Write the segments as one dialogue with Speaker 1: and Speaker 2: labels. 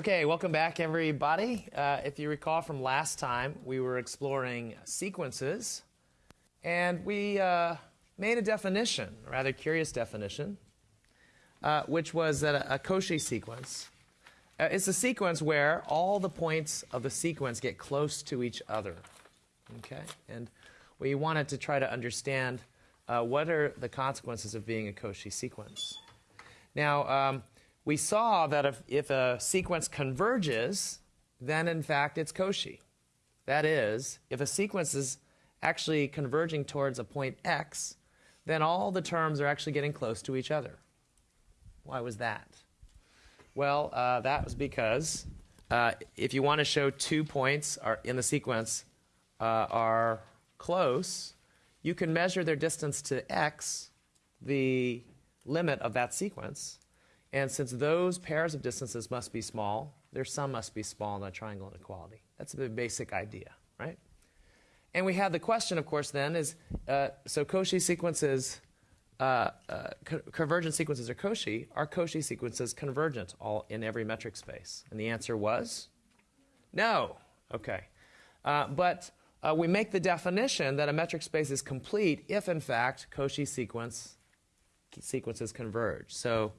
Speaker 1: Okay, welcome back, everybody. Uh, if you recall from last time, we were exploring sequences, and we uh, made a definition, a rather curious definition, uh, which was that a, a Cauchy sequence uh, is a sequence where all the points of the sequence get close to each other. Okay, and we wanted to try to understand uh, what are the consequences of being a Cauchy sequence. Now. Um, we saw that if, if a sequence converges, then in fact it's Cauchy. That is, if a sequence is actually converging towards a point x, then all the terms are actually getting close to each other. Why was that? Well, uh, that was because uh, if you want to show two points are in the sequence uh, are close, you can measure their distance to x, the limit of that sequence, and since those pairs of distances must be small, their sum must be small in a triangle inequality. That's the basic idea, right? And we have the question, of course, then is uh, so Cauchy sequences, uh, uh, co convergent sequences are Cauchy. Are Cauchy sequences convergent all in every metric space? And the answer was no. Okay. Uh, but uh, we make the definition that a metric space is complete if, in fact, Cauchy sequence sequences converge. So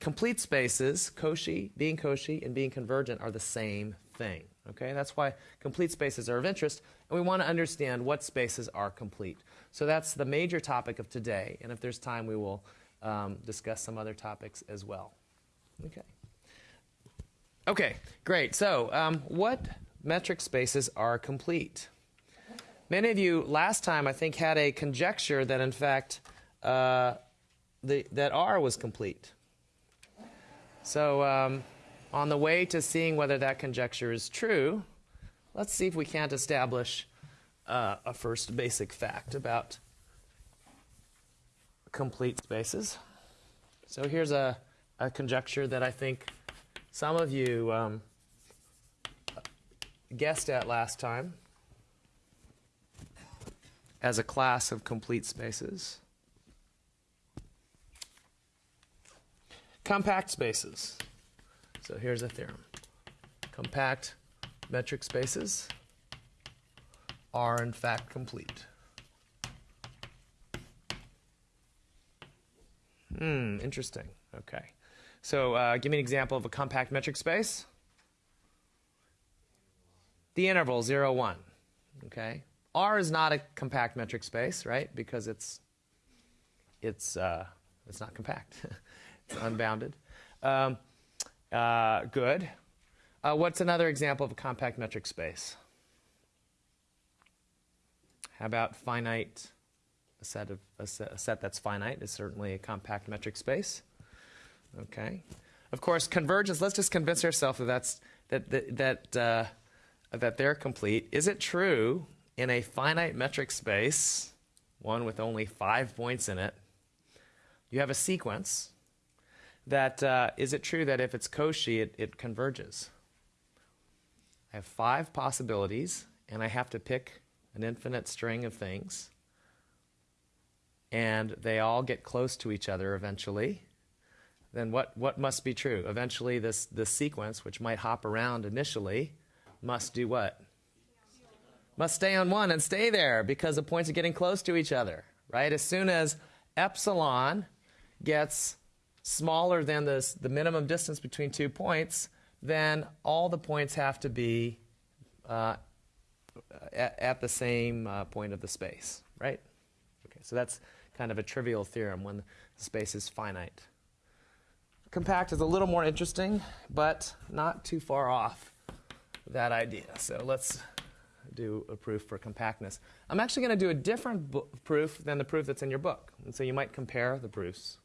Speaker 1: complete spaces, Cauchy, being Cauchy, and being convergent are the same thing. Okay, that's why complete spaces are of interest, and we want to understand what spaces are complete. So that's the major topic of today, and if there's time, we will um, discuss some other topics as well. Okay. Okay, great. So, um, what metric spaces are complete? Many of you last time, I think, had a conjecture that in fact uh, the, that R was complete. So, um, on the way to seeing whether that conjecture is true, let's see if we can't establish uh, a first basic fact about complete spaces. So, here's a, a conjecture that I think some of you um, guessed at last time as a class of complete spaces. Compact spaces. So here's a theorem. Compact metric spaces are in fact complete. Hmm, interesting. Okay. So uh, give me an example of a compact metric space. The interval 0, 1. Okay. R is not a compact metric space, right? Because it's it's uh, it's not compact. Unbounded. Um, uh, good. Uh, what's another example of a compact metric space? How about finite? A set of a set, a set that's finite is certainly a compact metric space. Okay. Of course, convergence. Let's just convince ourselves that that's that that that, uh, that they're complete. Is it true in a finite metric space, one with only five points in it? You have a sequence that uh, is it true that if it's Cauchy, it, it converges? I have five possibilities, and I have to pick an infinite string of things, and they all get close to each other eventually. Then what, what must be true? Eventually, this, this sequence, which might hop around initially, must do what? Must stay on one and stay there because the points are getting close to each other, right? As soon as epsilon gets smaller than this, the minimum distance between two points, then all the points have to be uh, at, at, the same uh, point of the space, right? Okay, so that's kind of a trivial theorem when the space is finite. Compact is a little more interesting, but not too far off that idea. So let's do a proof for compactness. I'm actually going to do a different proof than the proof that's in your book. And so you might compare the proofs.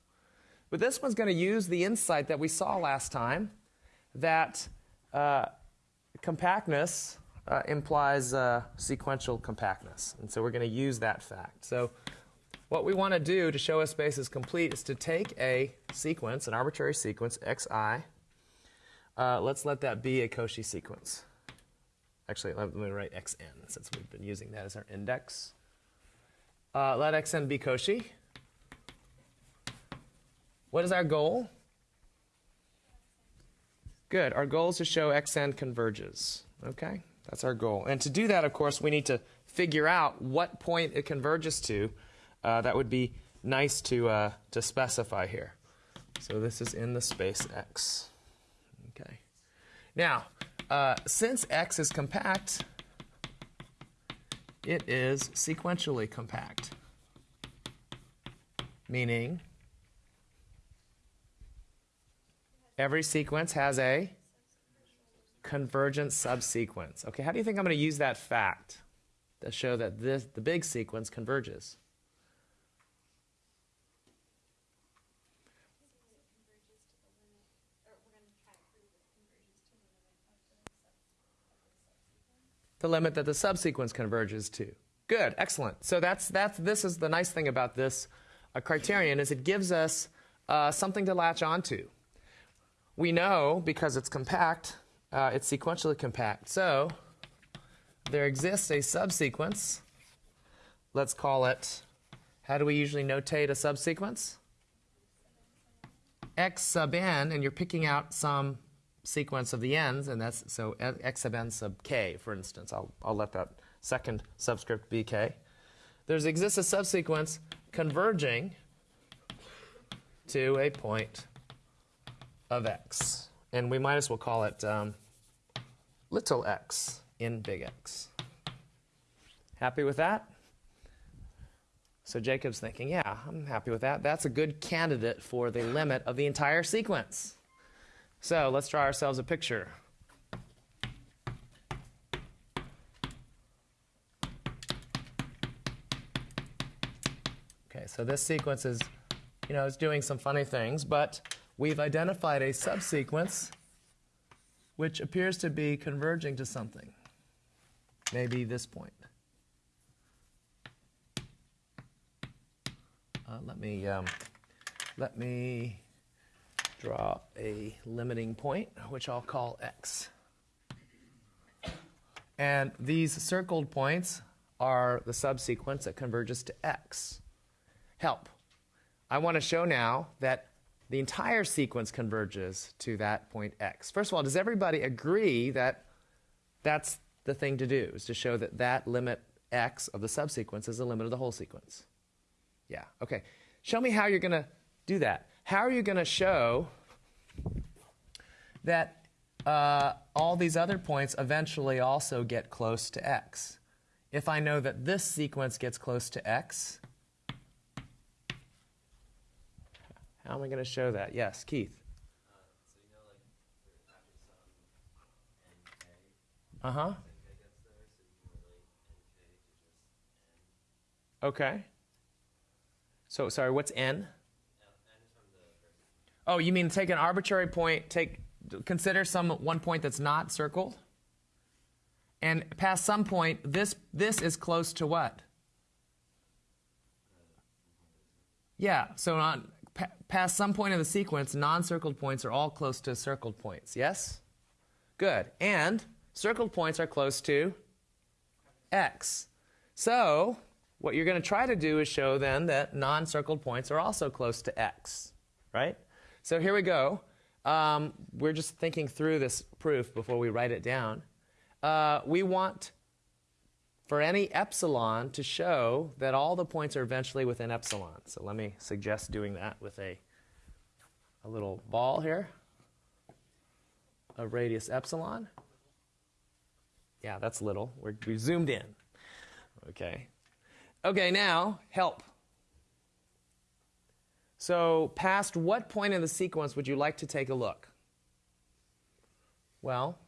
Speaker 1: But this one's going to use the insight that we saw last time that uh, compactness uh, implies uh, sequential compactness. And so we're going to use that fact. So what we want to do to show a space is complete is to take a sequence, an arbitrary sequence, xi. Uh, let's let that be a Cauchy sequence. Actually, let me write xn since we've been using that as our index. Uh, let xn be Cauchy. What is our goal? Good. Our goal is to show xn converges. Okay? That's our goal. And to do that, of course, we need to figure out what point it converges to. Uh, that would be nice to, uh, to specify here. So this is in the space x. Okay. Now, uh, since x is compact, it is sequentially compact, meaning every sequence has a convergent subsequence. Okay, how do you think I'm going to use that fact to show that this, the big sequence converges? the limit that the subsequence converges to. Good, excellent. So that's that's this is the nice thing about this uh, criterion is it gives us uh, something to latch onto. We know because it's compact, uh, it's sequentially compact. So there exists a subsequence. Let's call it. How do we usually notate a subsequence? X sub n, and you're picking out some sequence of the n's, and that's so x sub n sub k, for instance. I'll, I'll let that second subscript be k. There's exists a subsequence converging to a point of x. And we might as well call it um, little x in big X. Happy with that? So Jacob's thinking, yeah, I'm happy with that. That's a good candidate for the limit of the entire sequence. So let's draw ourselves a picture. Okay, so this sequence is, you know, is doing some funny things, but we've identified a subsequence which appears to be converging to something. Maybe this point. Uh, let me um, let me draw a limiting point, which I'll call x. And these circled points are the subsequence that converges to x. Help. I want to show now that the entire sequence converges to that point x. First of all, does everybody agree that that's the thing to do, is to show that that limit x of the subsequence is the limit of the whole sequence? Yeah, okay. Show me how you're going to do that. How are you going to show that uh, all these other points eventually also get close to x? If I know that this sequence gets close to x, how am I going to show that? Yes, Keith. Uh huh. Okay. So, sorry, what's n? Oh, you mean take an arbitrary point, take consider some one point that's not circled? And past some point, this this is close to what? Yeah, so on pa past some point of the sequence, non-circled points are all close to circled points. Yes? Good. And circled points are close to x. So, what you're going to try to do is show then that non-circled points are also close to x, right? So here we go. Um, we're just thinking through this proof before we write it down. Uh, we want for any epsilon to show that all the points are eventually within epsilon. So let me suggest doing that with a, a little ball here of radius epsilon. Yeah, that's little. We're, we zoomed in. Okay. Okay, now help. So, past what point in the sequence would you like to take a look? Well,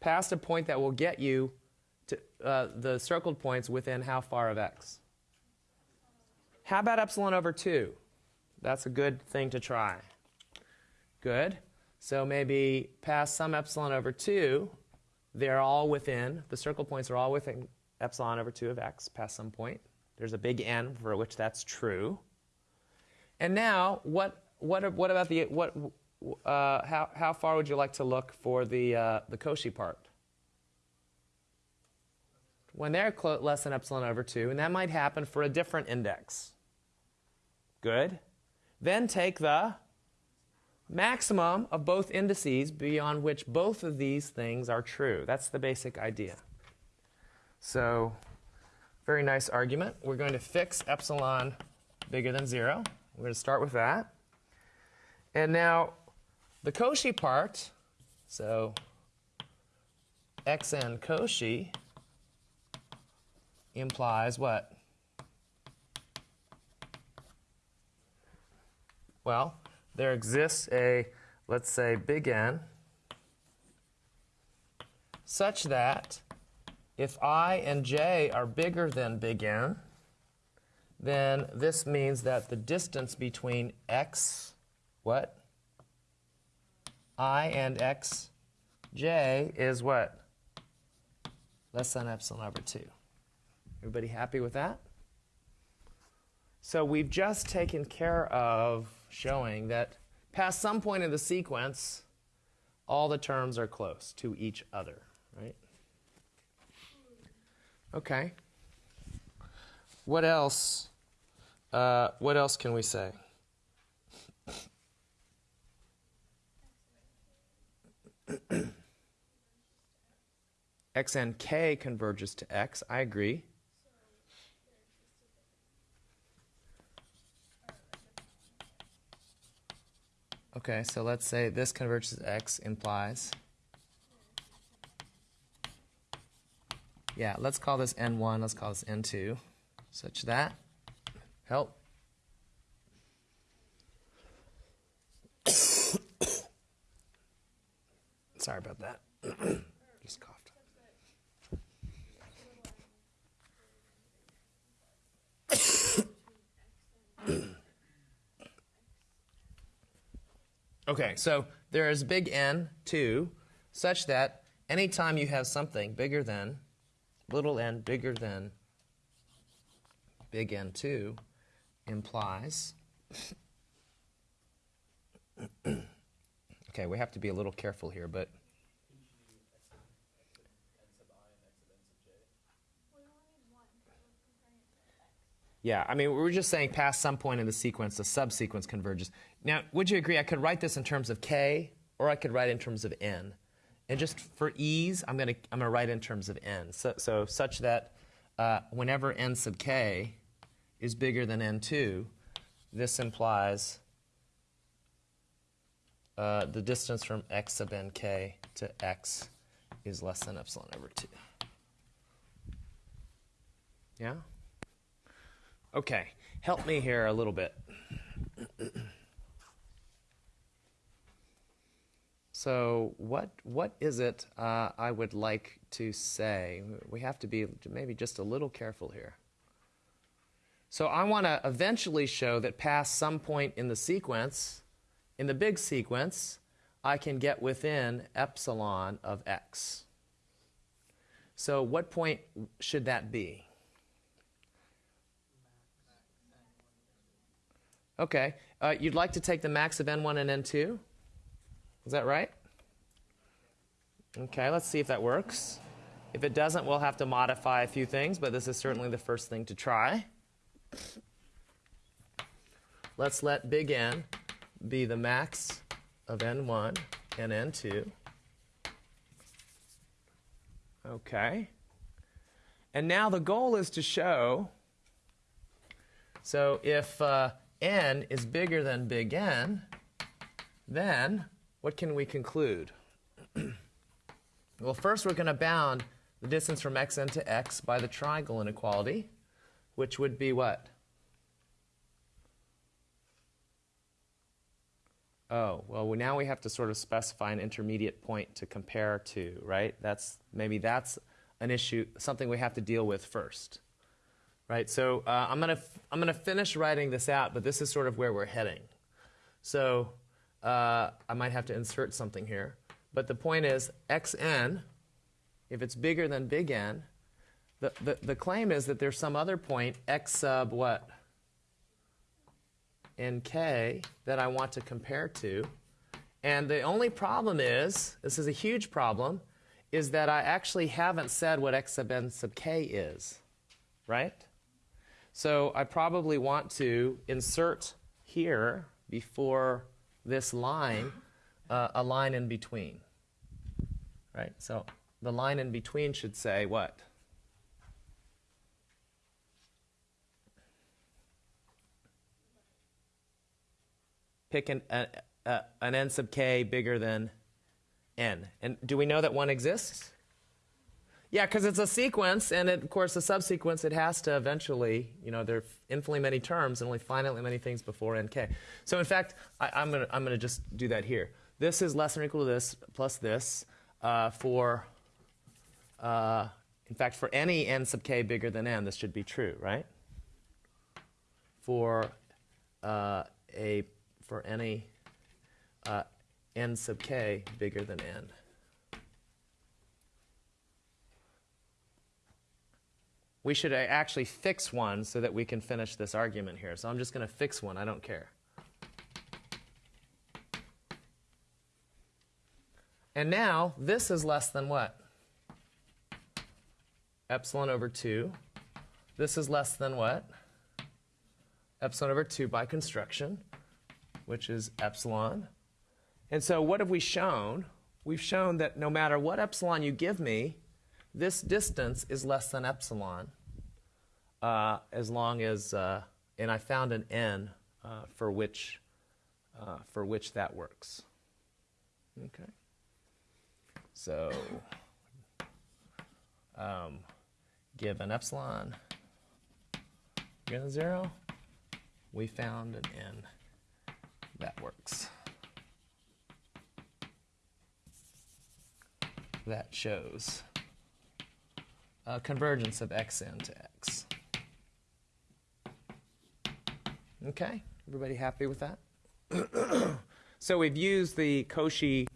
Speaker 1: past a point that will get you uh, the circled points within how far of x? How about epsilon over 2? That's a good thing to try. Good. So maybe past some epsilon over 2, they're all within, the circle points are all within epsilon over 2 of x past some point. There's a big N for which that's true. And now, what, what, what about the, what, uh, how, how far would you like to look for the, uh, the Cauchy part? When they're less than epsilon over 2, and that might happen for a different index. Good. Then take the maximum of both indices beyond which both of these things are true. That's the basic idea. So, very nice argument. We're going to fix epsilon bigger than 0. We're going to start with that. And now the Cauchy part, so xn Cauchy implies what? Well, there exists a, let's say, big N, such that if i and j are bigger than big N, then this means that the distance between x, what? i and x j is what? Less than epsilon over 2. Everybody happy with that? So we've just taken care of showing that past some point in the sequence, all the terms are close to each other, right? Okay. What else? Uh, what else can we say? x and k converges to x. I agree. Okay, so let's say this converges x implies. Yeah, let's call this n1, let's call this n2, such that. Help. Sorry about that. Just coughed. Okay, so there is big N, 2, such that anytime you have something bigger than, little n bigger than big N2 implies Okay, we have to be a little careful here, but. Yeah, I mean, we're just saying past some point in the sequence, the subsequence converges. Now, would you agree I could write this in terms of k, or I could write in terms of n? And just for ease, I'm going to I'm to write in terms of n. So, so such that uh, whenever n sub k is bigger than n2, this implies uh, the distance from x sub nk to x is less than epsilon over 2. Yeah? Okay, help me here a little bit. so what what is it uh, I would like to say? We have to be maybe just a little careful here. So I want to eventually show that past some point in the sequence, in the big sequence, I can get within epsilon of x. So what point should that be? Okay. Uh, you'd like to take the max of n1 and n2? Is that right? Okay, let's see if that works. If it doesn't, we'll have to modify a few things, but this is certainly the first thing to try. Let's let big N be the max of n1 and n2. Okay. And now the goal is to show, so if uh, n is bigger than big N, then what can we conclude? well, first we're going to bound the distance from xn to x by the triangle inequality, which would be what? Oh, well, now we have to sort of specify an intermediate point to compare to, right? That's maybe that's an issue, something we have to deal with first, right? So uh, I'm gonna I'm gonna finish writing this out, but this is sort of where we're heading. So uh, I might have to insert something here, but the point is xn, if it's bigger than big N, the, the, the claim is that there's some other point x sub what? in k that I want to compare to. And the only problem is, this is a huge problem, is that I actually haven't said what x sub n sub k is, right? So I probably want to insert here before this line uh, a line in between. Right? So the line in between should say what? Pick an, an n sub k bigger than n. And do we know that one exists? Yeah, because it's a sequence, and it, of course, a subsequence, it has to eventually, you know, there are infinitely many terms and only finitely many things before nk. So, in fact, I, am going to I'm gonna just do that here. This is less than or equal to this plus this uh, for, uh, in fact, for any n sub k bigger than n, this should be true, right? For uh, a for any uh, n sub k bigger than n. we should uh, actually fix one so that we can finish this argument here. So I'm just going to fix one. I don't care. And now this is less than what? Epsilon over 2. This is less than what? Epsilon over 2 by construction, which is epsilon. And so what have we shown? We've shown that no matter what epsilon you give me, this distance is less than epsilon uh, as long as, uh, and I found an n uh, for which uh, for which that works. Okay. So, um, given epsilon greater than zero, we found an n that works. That shows a convergence of xn to x. Okay, everybody happy with that? so we've used the Cauchy,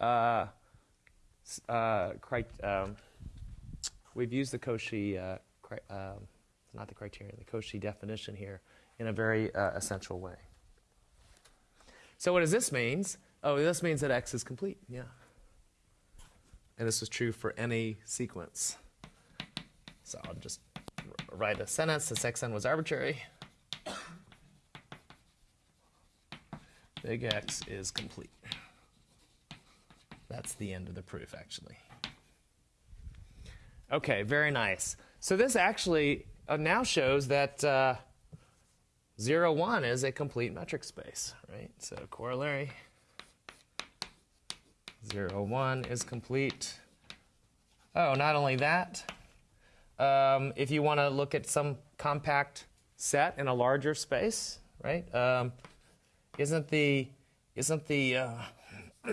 Speaker 1: uh, uh, um, we've used the Cauchy, uh, um, not the criterion, the Cauchy definition here in a very uh, essential way. So what does this mean? Oh, this means that X is complete, yeah. And this is true for any sequence. So I'll just write a sentence, this xn was arbitrary. Big X is complete. That's the end of the proof, actually. Okay, very nice. So this actually uh, now shows that uh, 0, 1 is a complete metric space, right? So corollary 0, 1 is complete. Oh, not only that, um, if you want to look at some compact set in a larger space, right? Um, isn't the isn't the uh,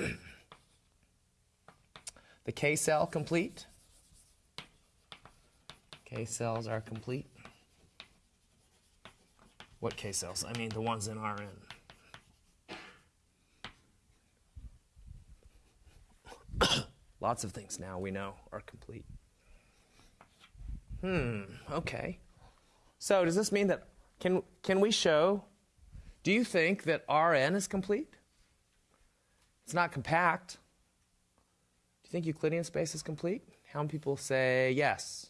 Speaker 1: the K cell complete? K cells are complete. What K cells? I mean the ones in Rn. Lots of things now we know are complete. Hmm, okay. So does this mean that can can we show do you think that Rn is complete? It's not compact. Do you think Euclidean space is complete? How many people say yes?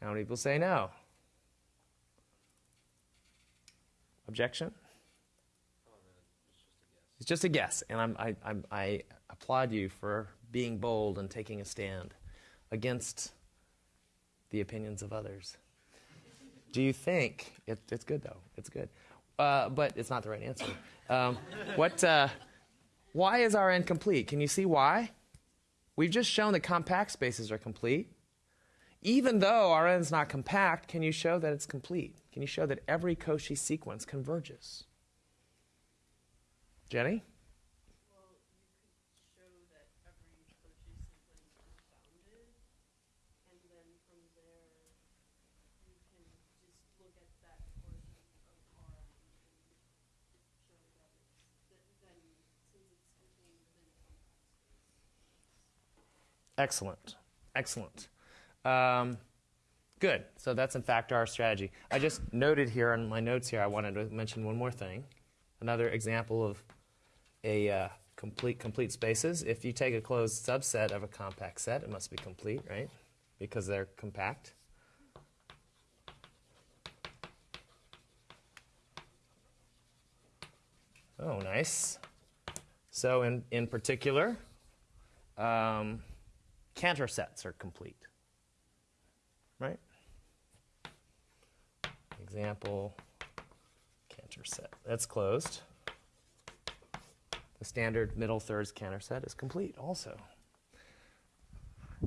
Speaker 1: How many people say no? Objection? It's just a guess, and I'm, I, I'm, I applaud you for being bold and taking a stand against the opinions of others. Do you think it, it's good though? It's good. Uh, but it's not the right answer. Um, what, uh, why is Rn complete? Can you see why? We've just shown that compact spaces are complete. Even though Rn is not compact, can you show that it's complete? Can you show that every Cauchy sequence converges? Jenny? Excellent. Excellent. Um, good. So that's in fact our strategy. I just noted here on my notes here, I wanted to mention one more thing. Another example of a uh, complete complete spaces. If you take a closed subset of a compact set, it must be complete, right? Because they're compact. Oh, nice. So, in, in particular, um, Cantor sets are complete. Right? Example, Cantor set. That's closed. The standard middle thirds Cantor set is complete also.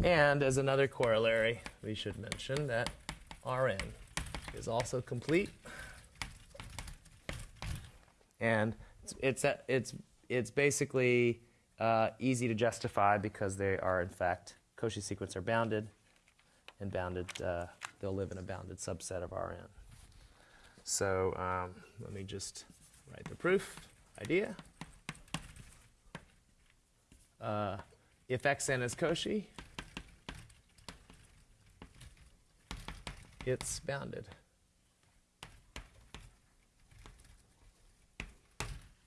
Speaker 1: And as another corollary, we should mention that Rn is also complete. And it's, it's, it's, it's basically uh, easy to justify because they are, in fact, Cauchy sequence are bounded, and bounded, uh, they'll live in a bounded subset of Rn. So um, let me just write the proof idea. Uh, if xn is Cauchy, it's bounded.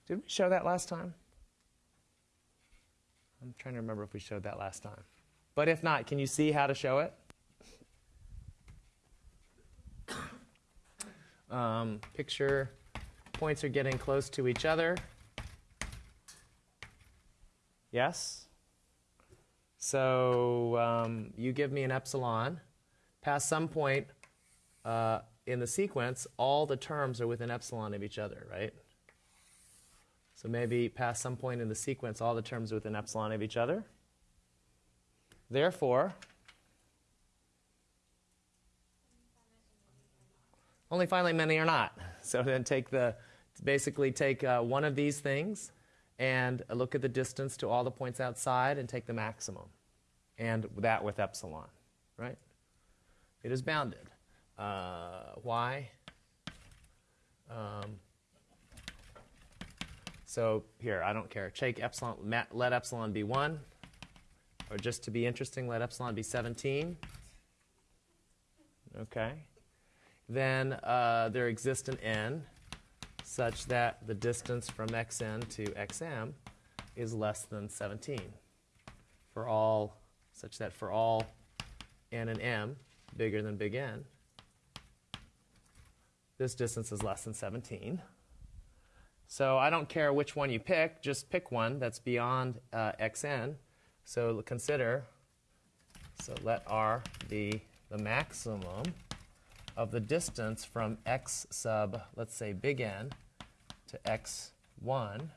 Speaker 1: Did we show that last time? I'm trying to remember if we showed that last time. But if not, can you see how to show it? Um, picture points are getting close to each other. Yes? So um, you give me an epsilon. Past some point uh, in the sequence, all the terms are within epsilon of each other, right? So maybe past some point in the sequence, all the terms within epsilon of each other. Therefore, only finally many are not. So then take the, basically take uh, one of these things and look at the distance to all the points outside and take the maximum. And that with epsilon, right? It is bounded. Uh, why? Um, so here, I don't care. Take epsilon, let epsilon be 1. Or just to be interesting, let epsilon be 17. Okay. Then uh, there exists an n such that the distance from xn to xm is less than 17 for all, such that for all n and m bigger than big N, this distance is less than 17. So I don't care which one you pick, just pick one that's beyond uh, xn. So consider, so let r be the maximum of the distance from x sub, let's say big N, to x1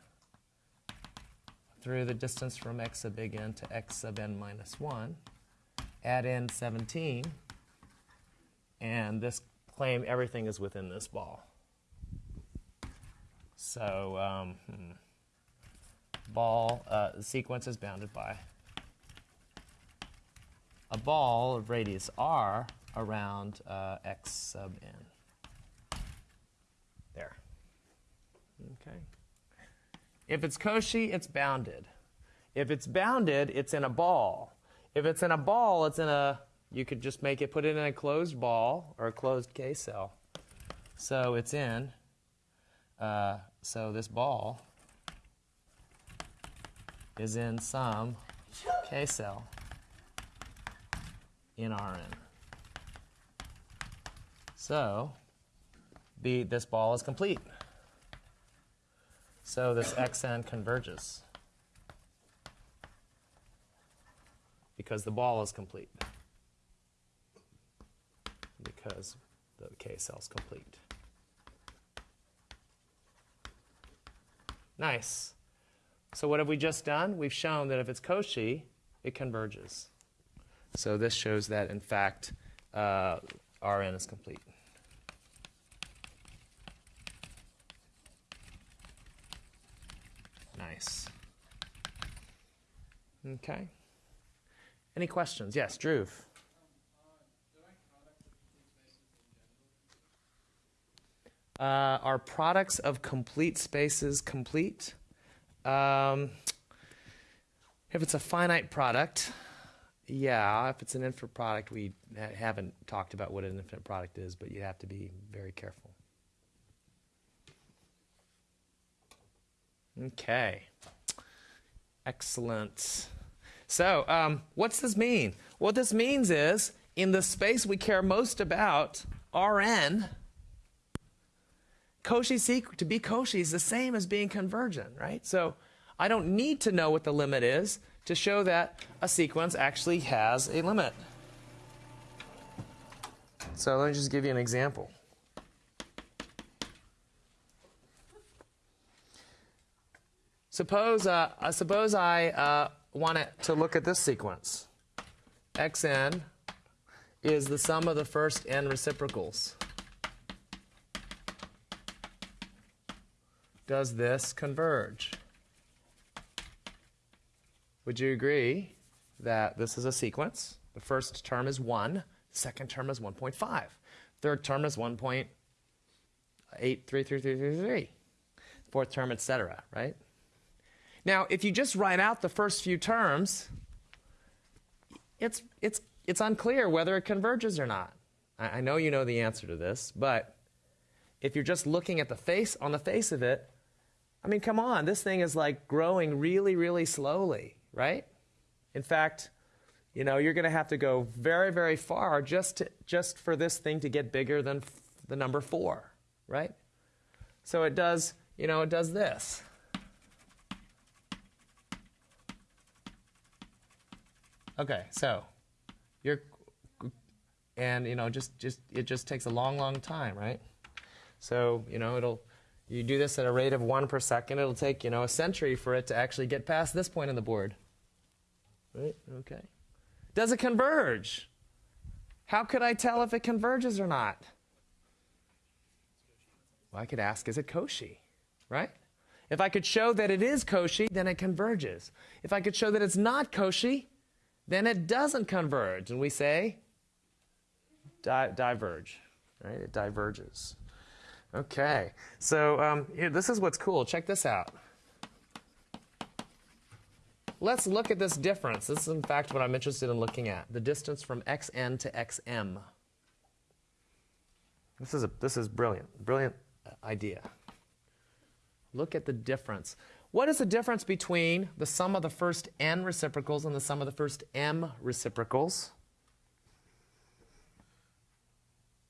Speaker 1: through the distance from x sub big N to x sub n minus 1. Add in 17, and this claim everything is within this ball. So um, hmm. ball uh, the sequence is bounded by a ball of radius r around uh, x sub n. There. Okay. If it's Cauchy, it's bounded. If it's bounded, it's in a ball. If it's in a ball, it's in a, you could just make it, put it in a closed ball or a closed K cell. So it's in uh, so this ball is in some K cell in Rn. So the, this ball is complete. So this xn converges because the ball is complete. Because the K cell is complete. Nice. So what have we just done? We've shown that if it's Cauchy, it converges. So this shows that, in fact, uh, Rn is complete. Nice. Okay. Any questions? Yes, Drew. Uh, are products of complete spaces complete? Um, if it's a finite product, yeah. If it's an infinite product, we ha- haven't talked about what an infinite product is, but you have to be very careful. Okay. Excellent. So, um, what's this mean? What this means is, in the space we care most about, Rn, Cauchy sequ- to be Cauchy is the same as being convergent, right? So I don't need to know what the limit is to show that a sequence actually has a limit. So let me just give you an example. Suppose, uh, uh, suppose I uh, want to look at this sequence. xn is the sum of the first n reciprocals. Does this converge? Would you agree that this is a sequence? The first term is 1, second term is 1.5, third term is 1.83333, fourth term, etc., right? Now, if you just write out the first few terms, it's, it's, it's unclear whether it converges or not. I, I know you know the answer to this, but if you're just looking at the face, on the face of it, I mean, come on, this thing is like growing really, really slowly, right? In fact, you know, you're going to have to go very, very far just, to, just for this thing to get bigger than the number four, right? So it does, you know, it does this. Okay, so you're, and you know, just just it just takes a long, long time, right? So you know, it'll you do this at a rate of one per second. It'll take you know a century for it to actually get past this point on the board. Right? Okay. Does it converge? How could I tell if it converges or not? Well, I could ask, is it Cauchy? Right? If I could show that it is Cauchy, then it converges. If I could show that it's not Cauchy, then it doesn't converge. And we say di- diverge, right? It diverges. Okay, so um, here, this is what's cool. Check this out. Let's look at this difference. This is, in fact, what I'm interested in looking at the distance from xn to xm. This is, a, this is brilliant, brilliant idea. Look at the difference. What is the difference between the sum of the first n reciprocals and the sum of the first m reciprocals?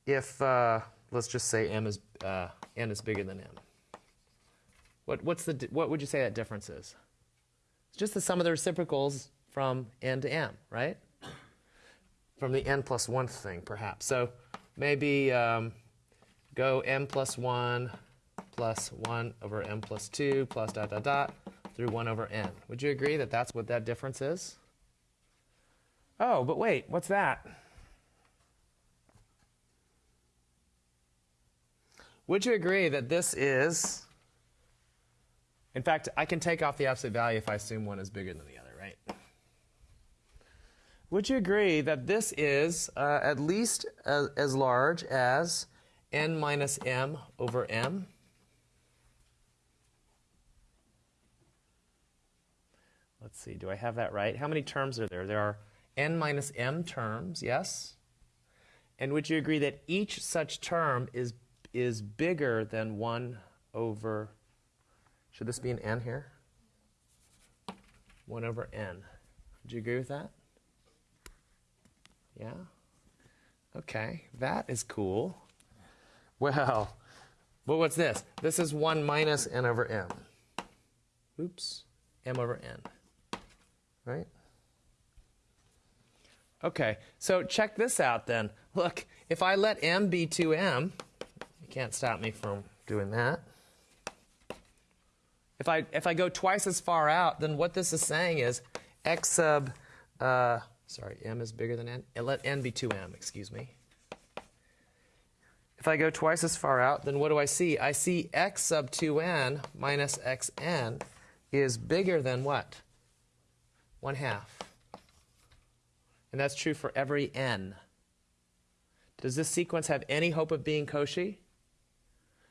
Speaker 1: If, uh, let's just say m is, uh, n is bigger than m. What, what's the, what would you say that difference is? It's just the sum of the reciprocals from n to m, right? From the n plus 1 thing, perhaps. So maybe um, go m plus 1 plus 1 over m plus 2 plus dot dot dot through 1 over n. Would you agree that that's what that difference is? Oh, but wait, what's that? Would you agree that this is, in fact, I can take off the absolute value if I assume one is bigger than the other, right? Would you agree that this is uh, at least as, as large as n minus m over m? Let's see, do I have that right? How many terms are there? There are n minus m terms, yes? And would you agree that each such term is, is bigger than 1 over, should this be an n here? 1 over n. Would you agree with that? Yeah? Okay, that is cool. Well, but what's this? This is 1 minus n over m. Oops, m over n right? Okay, so check this out then. Look, if I let m be 2m, you can't stop me from doing that. If I, if I go twice as far out, then what this is saying is x sub, uh, sorry, m is bigger than n. Let n be 2m, excuse me. If I go twice as far out, then what do I see? I see x sub 2n minus xn is bigger than what? 1 half. And that's true for every n. Does this sequence have any hope of being Cauchy?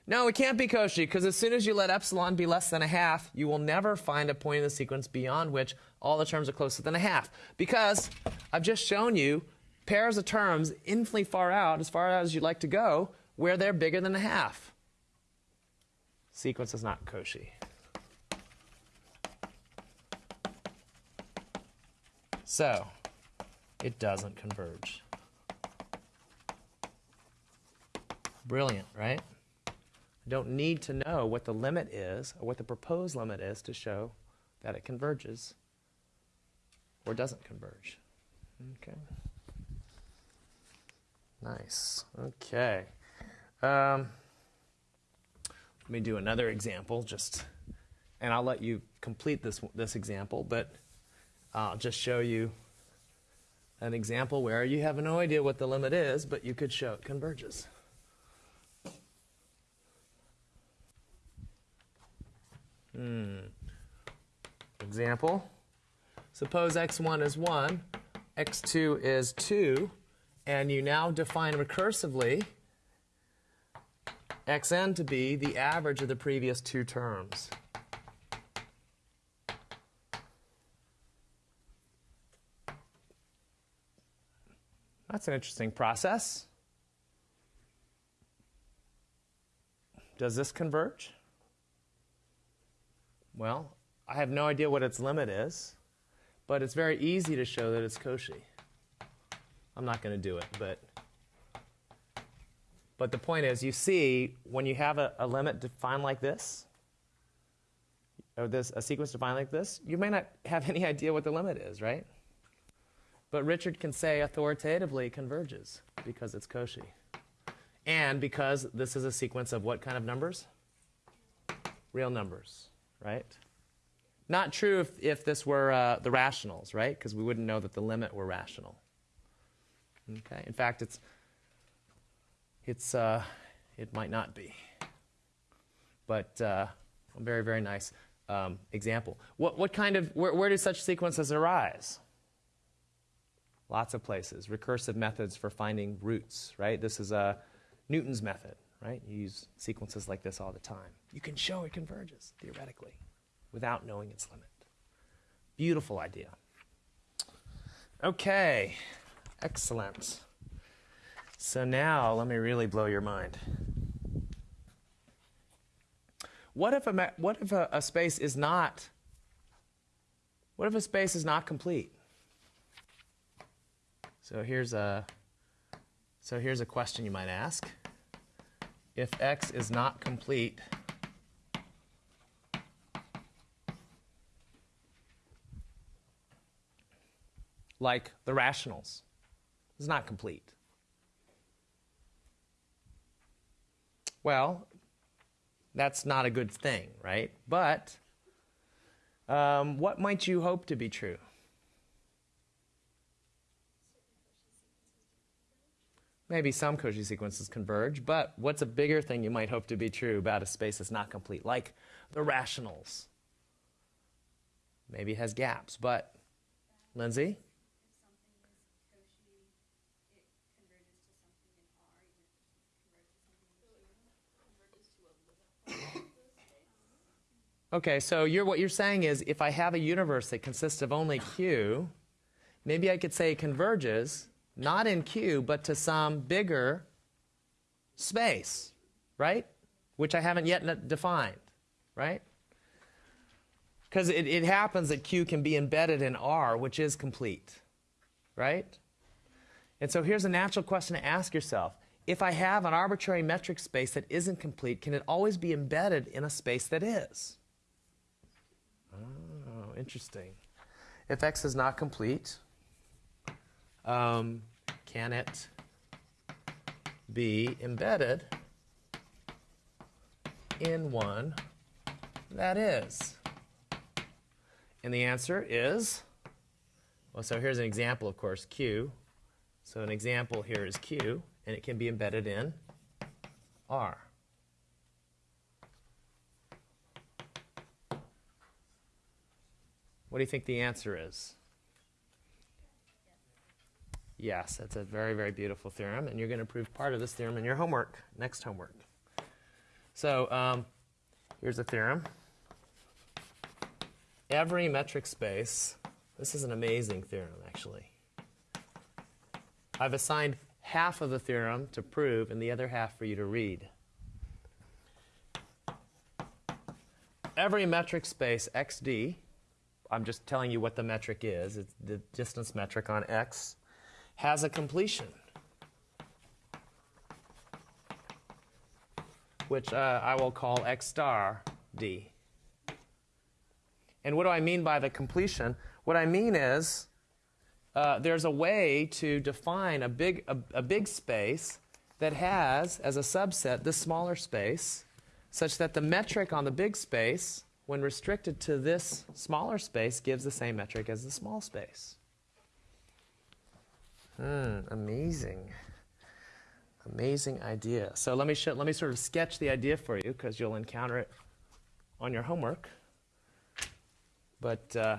Speaker 1: No, it can't be Cauchy because as soon as you let epsilon be less than a half, you will never find a point in the sequence beyond which all the terms are closer than a half. Because I've just shown you pairs of terms infinitely far out, as far as you'd like to go, where they're bigger than a half. Sequence is not Cauchy. So, it doesn't converge. Brilliant, right? I don't need to know what the limit is or what the proposed limit is to show that it converges or doesn't converge. Okay. Nice. Okay. Um, let me do another example, just, and I'll let you complete this this example, but I'll just show you an example where you have no idea what the limit is, but you could show it converges. Hmm. Example. Suppose x1 is 1, x2 is 2, and you now define recursively xn to be the average of the previous two terms. That's an interesting process. Does this converge? Well, I have no idea what its limit is, but it's very easy to show that it's Cauchy. I'm not going to do it, but but the point is, you see, when you have a, a limit defined like this, or this a sequence defined like this, you may not have any idea what the limit is, right? But Richard can say authoritatively converges because it's Cauchy. And because this is a sequence of what kind of numbers? Real numbers, right? Not true if, if this were uh, the rationals, right? Because we wouldn't know that the limit were rational. Okay. In fact, it's it's uh, it might not be. But uh, a very very nice um, example. What what kind of where, where do such sequences arise? Lots of places. Recursive methods for finding roots, right? This is a Newton's method, right? You use sequences like this all the time. You can show it converges theoretically without knowing its limit. Beautiful idea. Okay, excellent. So now let me really blow your mind. What if a, what if a, a space is not what if a space is not complete? So here's a so here's a question you might ask. If x is not complete, like the rationals, is not complete. Well, that's not a good thing, right? But um, what might you hope to be true? Maybe some Cauchy sequences converge, but what's a bigger thing you might hope to be true about a space that's not complete? Like the rationals. Maybe it has gaps, but Lindsay? Okay, so you're, what you're saying is if I have a universe that consists of only Q, maybe I could say it converges not in Q, but to some bigger space, right? Which I haven't yet defined, right? Because it, it happens that Q can be embedded in R, which is complete, right? And so here's a natural question to ask yourself. If I have an arbitrary metric space that isn't complete, can it always be embedded in a space that is? Oh, interesting. If X is not complete, um, can it be embedded in one that is? And the answer is, well, so here's an example, of course, Q. So an example here is Q, and it can be embedded in R. What do you think the answer is? Yes, that's a very, very beautiful theorem, and you're going to prove part of this theorem in your homework, next homework. So um, here's a theorem. Every metric space, this is an amazing theorem, actually. I've assigned half of the theorem to prove and the other half for you to read. Every metric space XD, I'm just telling you what the metric is, it's the distance metric on X has a completion. which uh, I will call x star d. And what do I mean by the completion? What I mean is uh, there's a way to define a big, a, a big space that has, as a subset, this smaller space, such that the metric on the big space, when restricted to this smaller space, gives the same metric as the small space. Hmm, amazing. Amazing idea. So let me, show, let me sort of sketch the idea for you because you'll encounter it on your homework. But uh,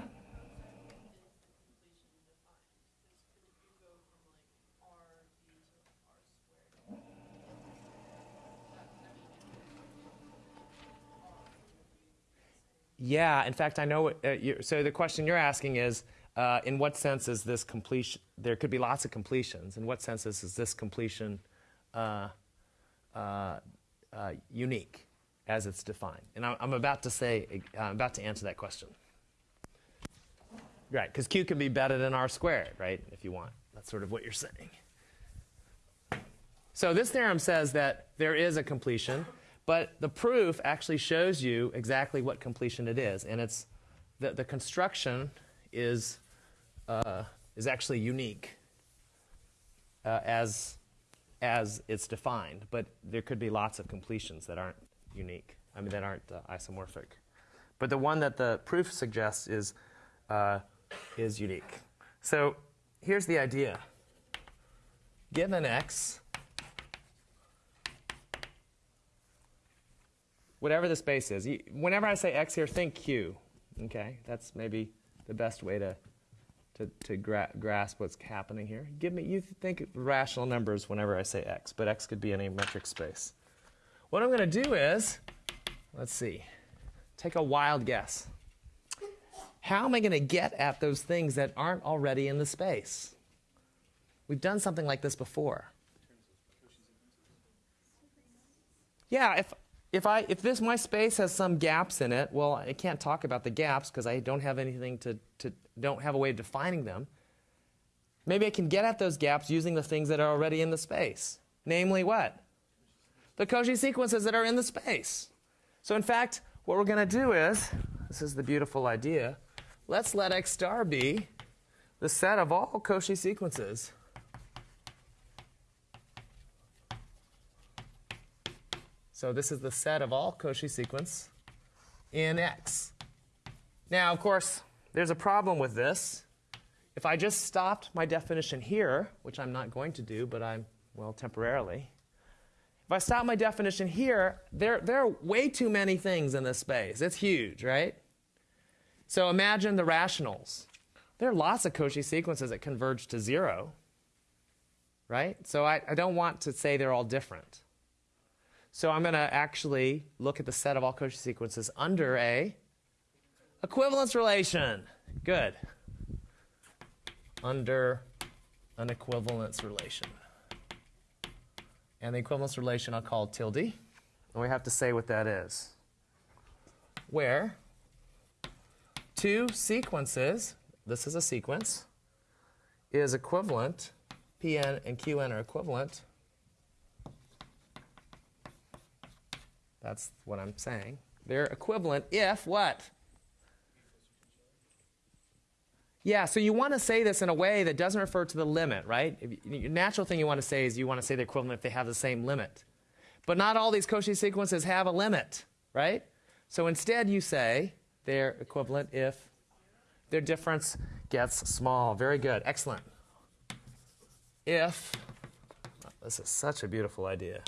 Speaker 1: Yeah, in fact, I know. Uh, so the question you're asking is, uh, in what sense is this completion? There could be lots of completions. In what sense is, is this completion uh, uh, uh unique as it's defined? And I'm, I'm about to say, I'm about to answer that question. Right, because q can be better than r squared, right? If you want, that's sort of what you're saying. So this theorem says that there is a completion. But the proof actually shows you exactly what completion it is. And it's the, the construction is, uh, is actually unique uh, as, as it's defined. But there could be lots of completions that aren't unique, I mean, that aren't uh, isomorphic. But the one that the proof suggests is, uh, is unique. So here's the idea. Given x, whatever the space is. Whenever I say x here, think q. Okay, that's maybe the best way to to, to gra grasp what's happening here. Give me you think rational numbers whenever I say x, but x could be any metric space. What I'm going to do is, let's see, take a wild guess. How am I going to get at those things that aren't already in the space? We've done something like this before. Yeah, if if I if this my space has some gaps in it, well, I can't talk about the gaps because I don't have anything to, to don't have a way of defining them. Maybe I can get at those gaps using the things that are already in the space. Namely what? The Cauchy sequences that are in the space. So in fact, what we're going to do is, this is the beautiful idea, let's let x star be the set of all Cauchy sequences So this is the set of all Cauchy sequence in X. Now, of course, there's a problem with this. If I just stopped my definition here, which I'm not going to do, but I'm, well, temporarily, if I stop my definition here, there, there are way too many things in this space. It's huge, right? So imagine the rationals. There are lots of Cauchy sequences that converge to zero, right? So I, I don't want to say they're all different. So I'm going to actually look at the set of all Cauchy sequences under a equivalence relation. Good. Under an equivalence relation. And the equivalence relation I'll call tilde. And we have to say what that is. Where two sequences, this is a sequence, is equivalent, Pn and Qn are equivalent That's what I'm saying. They're equivalent if what? Yeah, so you want to say this in a way that doesn't refer to the limit, right? Natural thing you want to say is you want to say they're equivalent if they have the same limit. But not all these Cauchy sequences have a limit, right? So instead you say they're equivalent if their difference gets small. Very good. Excellent. If, oh, this is such a beautiful idea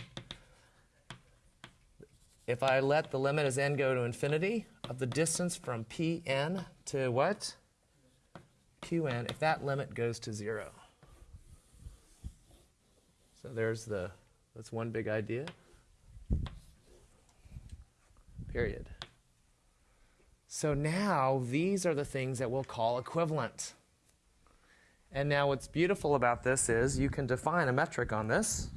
Speaker 1: if I let the limit as n go to infinity of the distance from Pn to what? Qn, if that limit goes to 0. So there's the, that's one big idea. Period. So now these are the things that we'll call equivalent. And now what's beautiful about this is you can define a metric on this.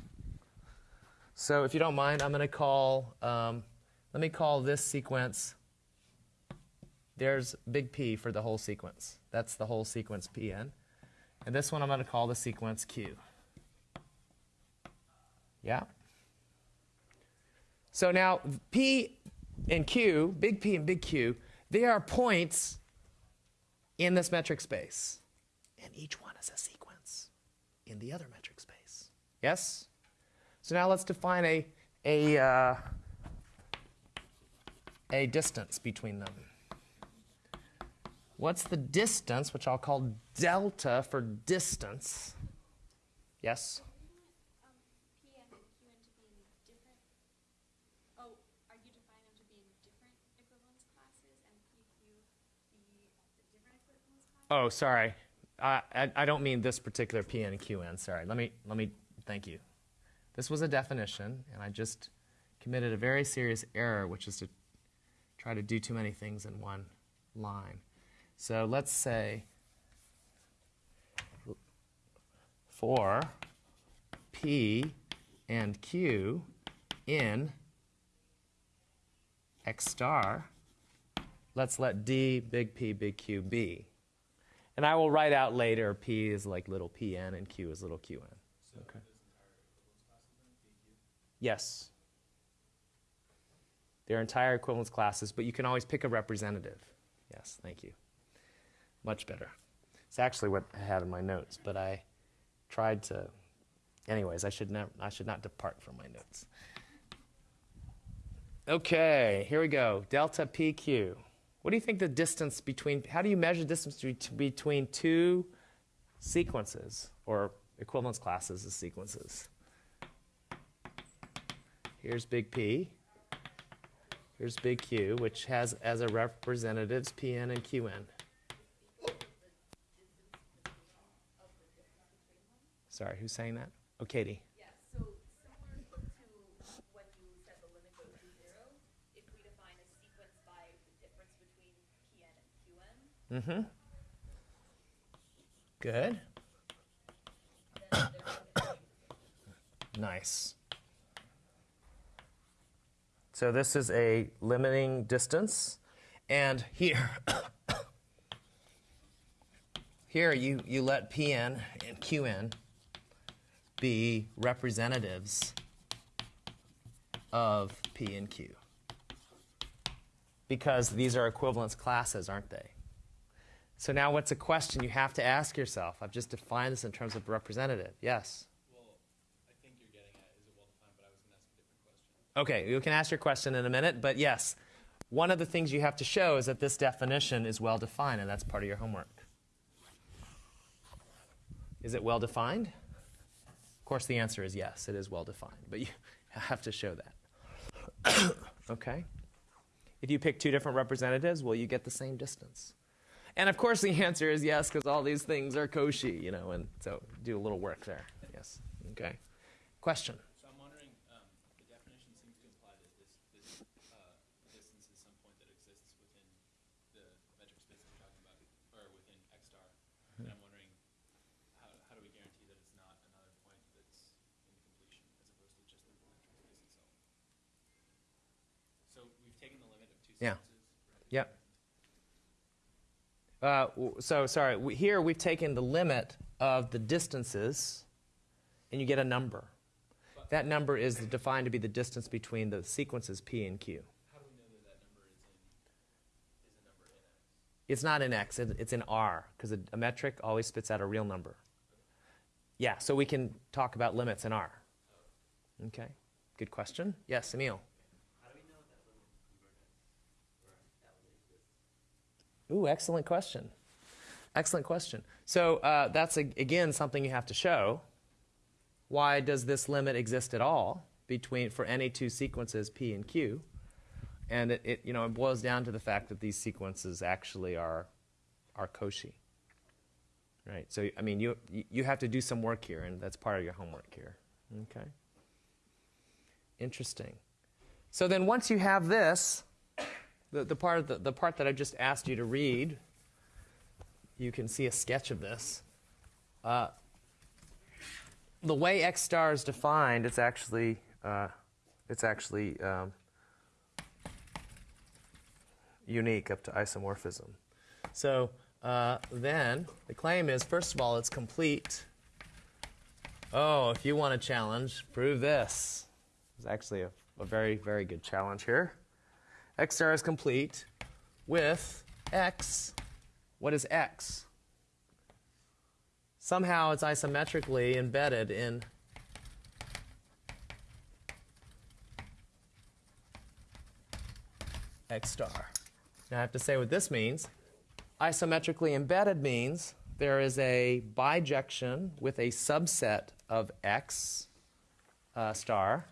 Speaker 1: So if you don't mind, I'm going to call, um, let me call this sequence, there's big P for the whole sequence. That's the whole sequence Pn. And this one I'm going to call the sequence Q. Yeah? So now P and Q, big P and big Q, they are points in this metric space. And each one is a sequence in the other metric space. Yes? So now let's define a, a, uh, a distance between them. What's the distance, which I'll call delta for distance? Yes?
Speaker 2: um, P and Q into being different? Oh, are you defining them to be in different equivalence classes and PQ be the different equivalence classes?
Speaker 1: Oh, sorry. I, I, I don't mean this particular PN and QN. Sorry. Let me, let me, thank you. This was a definition, and I just committed a very serious error, which is to try to do too many things in one line. So let's say for P and Q in X star, let's let D, big P, big Q be. And I will write out later P is like little pn and Q is little qn. Okay. Yes. They're entire equivalence classes, but you can always pick a representative. Yes, thank you. Much better. It's actually what I had in my notes, but I tried to. Anyways, I should not. I should not depart from my notes. Okay, here we go. Delta PQ. What do you think the distance between, how do you measure distance between two sequences or equivalence classes of sequences? Here's big P. Here's big Q, which has as a representatives Pn and Qn. Sorry, who's saying that? Oh, Katie.
Speaker 3: Yeah, so similar to when you said the limit goes to zero, if we define a sequence by the who's saying that? and Qn,
Speaker 1: Mm-hmm. Good.
Speaker 3: then they're going to
Speaker 1: Nice. So this is a limiting distance. And here, here you, you let Pn and Qn be representatives of P and Q. Because these are equivalence classes, aren't they? So now what's a question you have to ask yourself? I've just defined this in terms of representative. Yes?
Speaker 4: Well, I think you're getting at is it well defined, but I was going to ask a different question.
Speaker 1: Okay, you can ask your question in a minute, but yes, one of the things you have to show is that this definition is well defined, and that's part of your homework. Is it well defined? Of course, the answer is yes, it is well defined, but you have to show that. okay? If you pick two different representatives, will you get the same distance? And of course, the answer is yes, because all these things are Cauchy, you know, and so do a little work there. Yes. Okay. Question?
Speaker 4: So I'm wondering, um, the definition seems to imply that this, this uh, distance is some point that exists within the metric space that we're talking about, or within X star. And I'm wondering, how, how do we guarantee that it's not another point that's in completion as opposed to just the metric space itself? So we've taken the limit of two
Speaker 1: Yeah. Yep. Uh, so sorry. We, here we've taken the limit of the distances, and you get a number. That number is defined to be the distance between the sequences p and q.
Speaker 4: How do we know that that number is in, is a number in X?
Speaker 1: It's not in x. it- It's in r because a, a metric always spits out a real number. Yeah. So we can talk about limits in r. Okay. Good question. Yes, Emil. Ooh, excellent question. Excellent question. So uh, that's a, again something you have to show. Why does this limit exist at all between for any two sequences p and q? And it, it you know it boils down to the fact that these sequences actually are are Cauchy. Right. So I mean you you have to do some work here, and that's part of your homework here. Okay. Interesting. So then once you have this, the, the, part the, the part that I just asked you to read, you can see a sketch of this. Uh, the way X star is defined, it's actually, uh, it's actually um, unique up to isomorphism. So uh, then the claim is first of all, it's complete. Oh, if you want a challenge, prove this. It's actually a, a very, very good challenge here. X star is complete with X. What is X? Somehow it's isometrically embedded in X star. Now I have to say what this means. Isometrically embedded means there is a bijection with a subset of X uh, star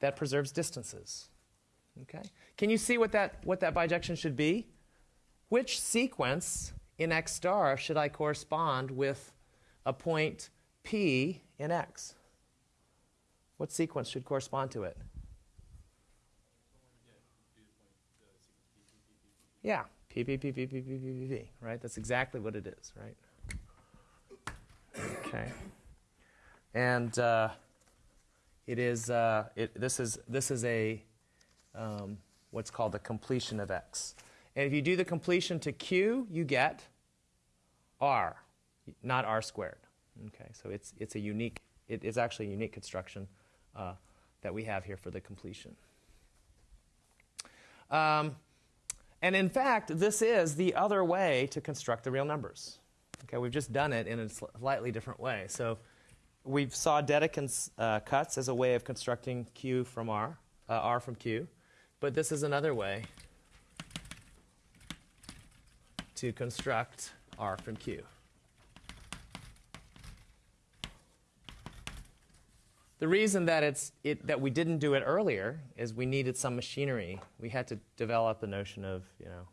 Speaker 1: that preserves distances. Okay? Can you see what that, what that bijection should be? Which sequence in X star should I correspond with a point P in X? What sequence should correspond to it? Yeah, P, P, P, P, P, P, P, P, P, right? That's exactly what it is, right? Okay. And uh, it is, uh, it, this is, this is a, um, what's called the completion of X. And if you do the completion to Q, you get R, not R squared. Okay, so it's, it's a unique, it is actually a unique construction uh, that we have here for the completion. Um, and in fact, this is the other way to construct the real numbers. Okay, we've just done it in a slightly different way. So we saw Dedekind's uh, cuts as a way of constructing Q from R, uh, R from Q, but this is another way to construct R from Q. The reason that, it's, it, that we didn't do it earlier is we needed some machinery. We had to develop the notion of, you know,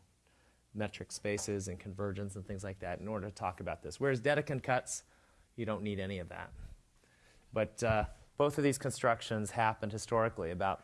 Speaker 1: metric spaces and convergence and things like that in order to talk about this. Whereas Dedekind cuts, you don't need any of that. But uh, both of these constructions happened historically about,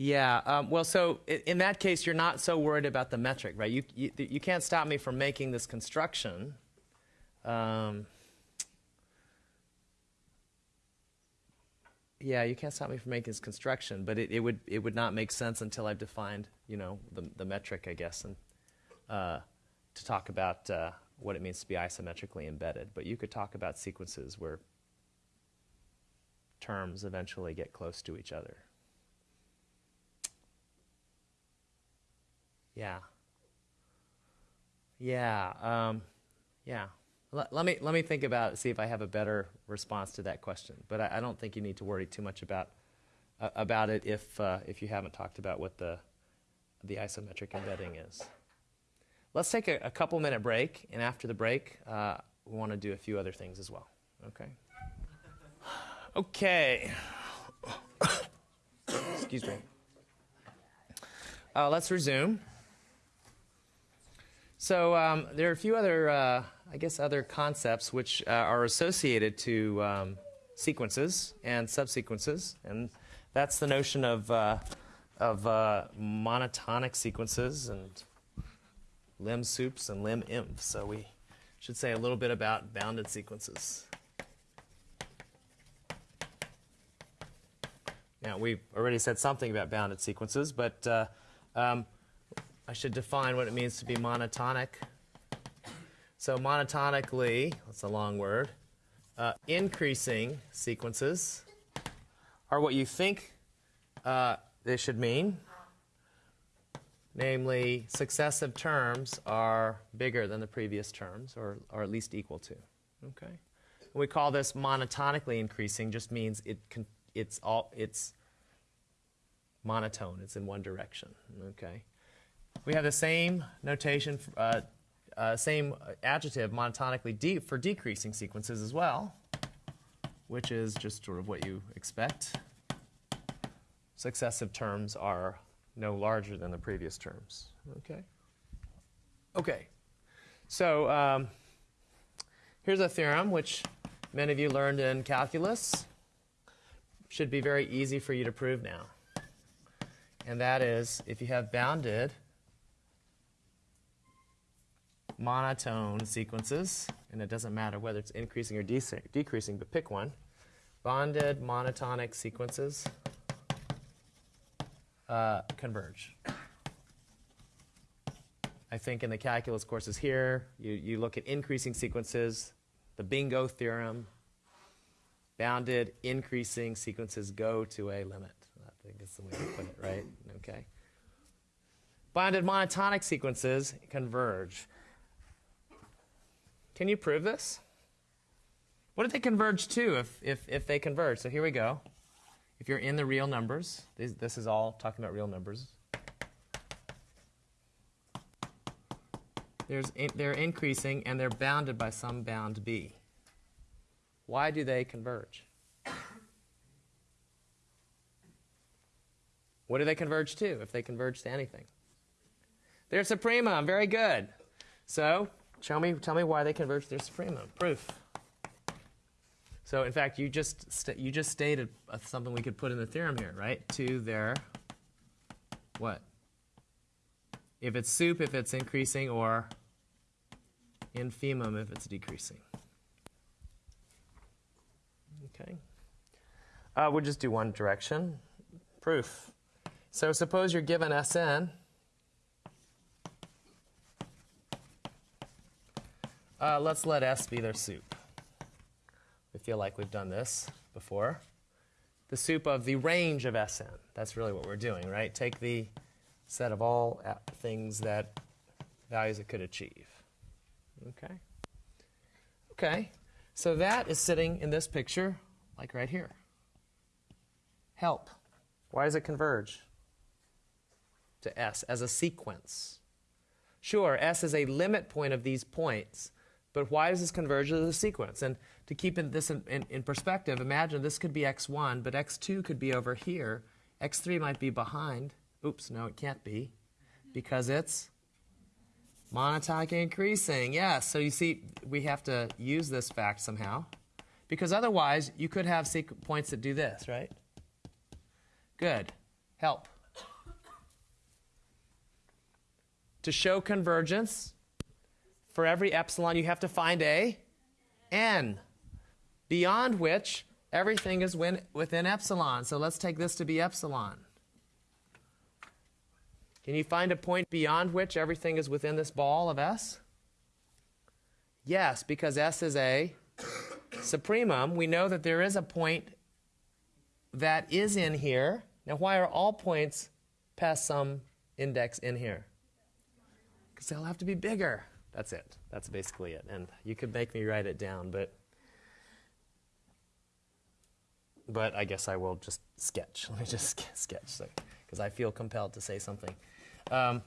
Speaker 1: yeah. Um, well, so in that case, you're not so worried about the metric, right? You, you, you can't stop me from making this construction. Um, yeah, you can't stop me from making this construction, but it, it would it would not make sense until I've defined, you know, the, the metric, I guess, and uh, to talk about uh, what it means to be isometrically embedded. But you could talk about sequences where terms eventually get close to each other. Yeah. Yeah. Um, yeah. Let, let me let me think about see if I have a better response to that question. But I, I don't think you need to worry too much about uh, about it if uh, if you haven't talked about what the the isometric embedding is. Let's take a, a couple minute break, and after the break, uh, we want to do a few other things as well. Okay. Okay. Excuse me. Uh, let's resume. So um, there are a few other, uh, I guess, other concepts which uh, are associated to um, sequences and subsequences, and that's the notion of uh, of uh, monotonic sequences and lim sups and lim infs. So we should say a little bit about bounded sequences. Now, we've already said something about bounded sequences, but uh, um, I should define what it means to be monotonic. So, monotonically, that's a long word, uh, increasing sequences are what you think uh, they should mean. Namely, successive terms are bigger than the previous terms, or, or at least equal to. Okay? we call this monotonically increasing, just means it can, it's all it's monotone. It's in one direction. Okay. We have the same notation, uh, uh, same adjective monotonically de- for decreasing sequences as well, which is just sort of what you expect. Successive terms are no larger than the previous terms. Okay. Okay. So um, here's a theorem which many of you learned in calculus. Should be very easy for you to prove now. And that is if you have bounded monotone sequences, and it doesn't matter whether it's increasing or dec- decreasing, but pick one. Bonded monotonic sequences uh, converge. I think in the calculus courses here, you, you look at increasing sequences, the bingo theorem, bounded increasing sequences go to a limit. I think is the way to put it, right? Okay. Bounded monotonic sequences converge. Can you prove this? What do they converge to if, if, if they converge? So here we go. If you're in the real numbers, this, this is all talking about real numbers. There's in, they're increasing and they're bounded by some bound b. Why do they converge? What do they converge to if they converge to anything? They're supremum. Very good. So, show me, tell me why they converge to their supremum. Proof. So, in fact, you just you just stated uh, something we could put in the theorem here, right? To their what? If it's sup, if it's increasing, or infimum if it's decreasing. Okay. Uh, we'll just do one direction. Proof. So suppose you're given Sn. Uh, let's let S be their sup. We feel like we've done this before. The sup of the range of Sn. That's really what we're doing, right? Take the set of all things that values it could achieve. Okay? Okay. So that is sitting in this picture, like right here. Help. Why does it converge to S as a sequence? Sure, S is a limit point of these points, but why does this converge as a sequence? And to keep in this in, in, in perspective, imagine this could be x1, but x2 could be over here. x3 might be behind. Oops, no, it can't be because it's monotonic increasing. Yes, so you see, we have to use this fact somehow because otherwise you could have points that do this, right? Good. Help. To show convergence, for every epsilon you have to find a n, beyond which everything is within epsilon. So let's take this to be epsilon. Can you find a point beyond which everything is within this ball of S? Yes, because S is a supremum. We know that there is a point that is in here. Now, why are all points past some index in here? Because they'll have to be bigger. That's it. That's basically it. And you could make me write it down, but but I guess I will just sketch. Let me just sketch because I feel compelled to say something. Um,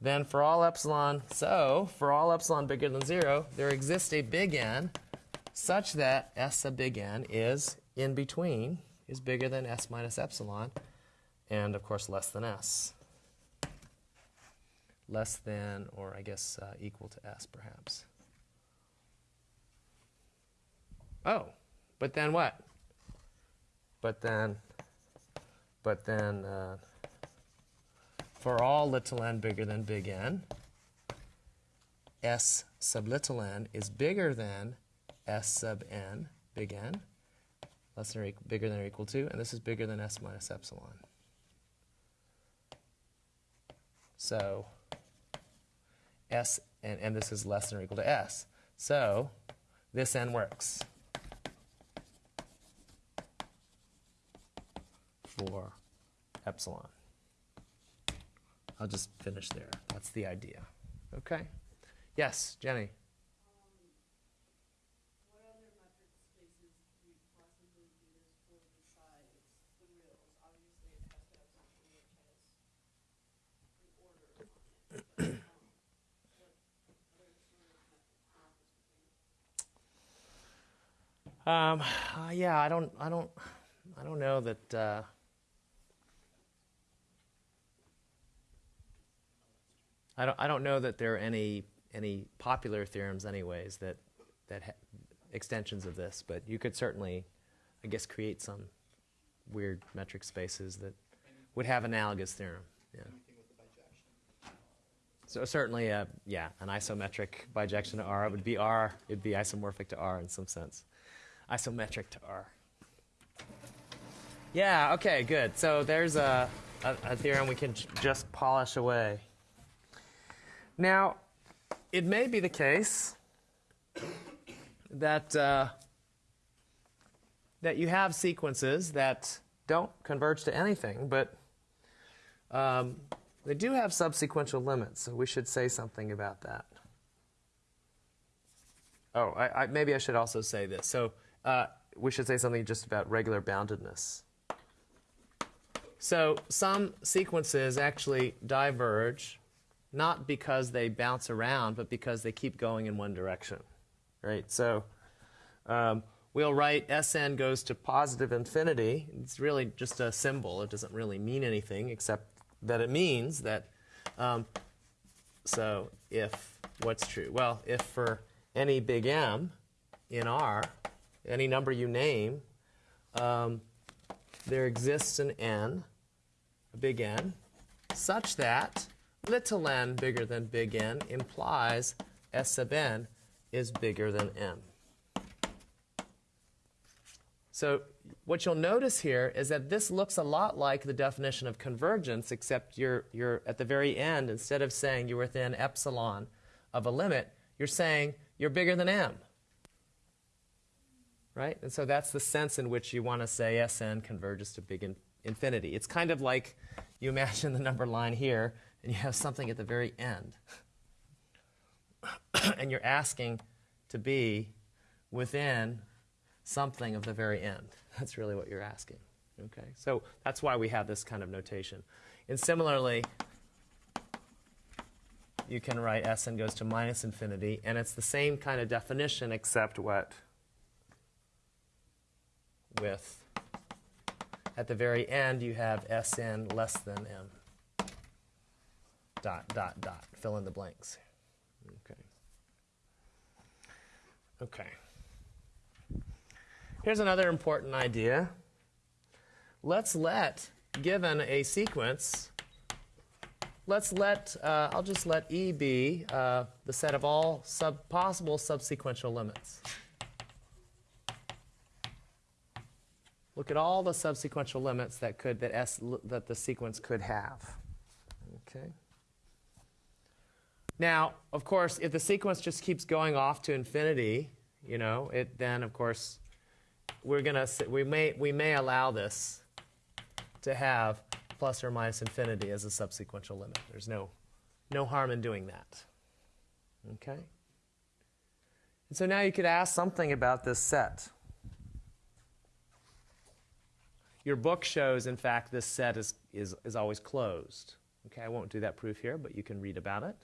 Speaker 1: then for all epsilon, so for all epsilon bigger than zero, there exists a big N such that S sub big N is in between, is bigger than S minus epsilon, and of course less than S. Less than, or I guess uh, equal to S perhaps. Oh, but then what? But then, but then, uh, for all little n bigger than big N, S sub little n is bigger than S sub n big N, less than or equal, bigger than or equal to, and this is bigger than S minus epsilon. So, S, and, and this is less than or equal to S. So, this n works. for epsilon. I'll just finish there. That's the idea. Okay? Yes, Jenny.
Speaker 5: What other metric spaces could we possibly do this for besides the reals? Obviously, it has to have something which has an order on it. but, um, What other sort of metric spaces would be?
Speaker 1: Um, uh, yeah, I don't, I don't, I don't know that. Uh, I don't, I don't know that there are any any popular theorems, anyways, that that ha- extensions of this, but you could certainly, I guess, create some weird metric spaces that would have analogous theorem. Yeah. So certainly, uh, yeah, an isometric bijection to R it would be R. It'd be isomorphic to R in some sense. Isometric to R. Yeah. Okay. Good. So there's a, a, a theorem we can just polish away. Now, it may be the case that uh, that you have sequences that don't converge to anything, but um, they do have subsequential limits, so we should say something about that. Oh, I, I, maybe I should also say this. So uh, we should say something just about regular boundedness. So some sequences actually diverge, not because they bounce around, but because they keep going in one direction, right? So um, we'll write Sn goes to positive infinity. It's really just a symbol. It doesn't really mean anything except that it means that. Um, so if what's true? Well, if for any big M in R, any number you name, um, there exists an n, a big N, such that little n bigger than big N implies S sub n is bigger than M. So what you'll notice here is that this looks a lot like the definition of convergence, except you're, you're at the very end, instead of saying you're within epsilon of a limit, you're saying you're bigger than m. Right? And so that's the sense in which you want to say Sn converges to big in, infinity. It's kind of like you imagine the number line here, and you have something at the very end. and you're asking to be within something of the very end. That's really what you're asking. Okay, so that's why we have this kind of notation. And similarly, you can write Sn goes to minus infinity, and it's the same kind of definition except what? With, at the very end, you have Sn less than m. Dot, dot, dot. Fill in the blanks. Okay. Okay. Here's another important idea. Let's let, given a sequence, let's let, uh, I'll just let E be uh, the set of all sub possible subsequential limits. Look at all the subsequential limits that could that S that the sequence could have. Okay. Now, of course, if the sequence just keeps going off to infinity, you know, it then of course we're gonna we may we may allow this to have plus or minus infinity as a subsequential limit. There's no no harm in doing that. Okay? And so now you could ask something about this set. Your book shows, in fact, this set is, is, is always closed. Okay, I won't do that proof here, but you can read about it.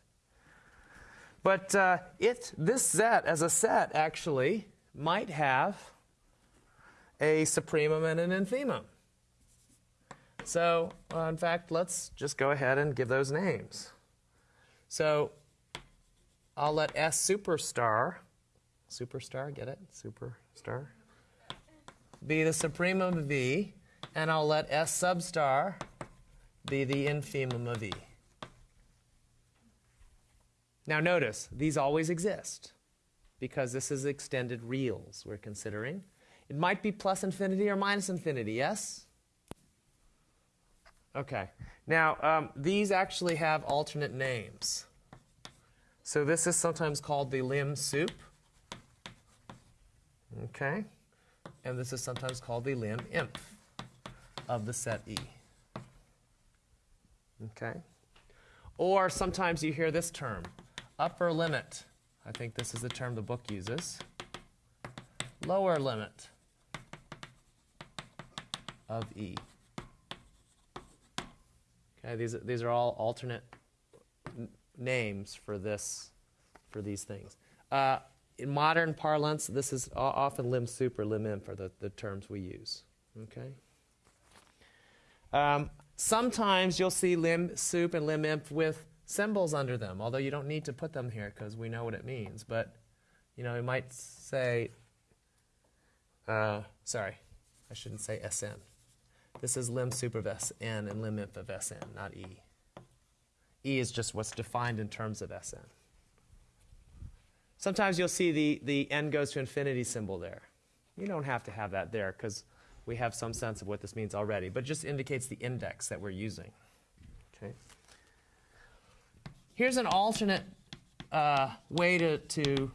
Speaker 1: But uh, it, this set, as a set, actually might have a supremum and an infimum. So, uh, in fact, let's just go ahead and give those names. So, I'll let S superstar, superstar, get it? Superstar, be the supremum of V, and I'll let S sub star be the infimum of E. Now, notice, these always exist because this is extended reals we're considering. It might be plus infinity or minus infinity, yes? Okay. Now, um, these actually have alternate names. So this is sometimes called the lim sup. Okay. And this is sometimes called the lim inf of the set E. Okay. Or sometimes you hear this term, upper limit. I think this is the term the book uses. Lower limit of E. Okay, these, these are all alternate names for this, for these things. Uh, in modern parlance, this is often lim sup or lim inf are the, the terms we use. Okay. Um, sometimes you'll see lim sup and lim inf with symbols under them, although you don't need to put them here because we know what it means. But you know, you might say uh, sorry, I shouldn't say SN. This is lim sup of SN and lim inf of SN, not E. E is just what's defined in terms of SN. Sometimes you'll see the, the n goes to infinity symbol there. You don't have to have that there because we have some sense of what this means already, but just indicates the index that we're using. Okay. Here's an alternate uh, way to, to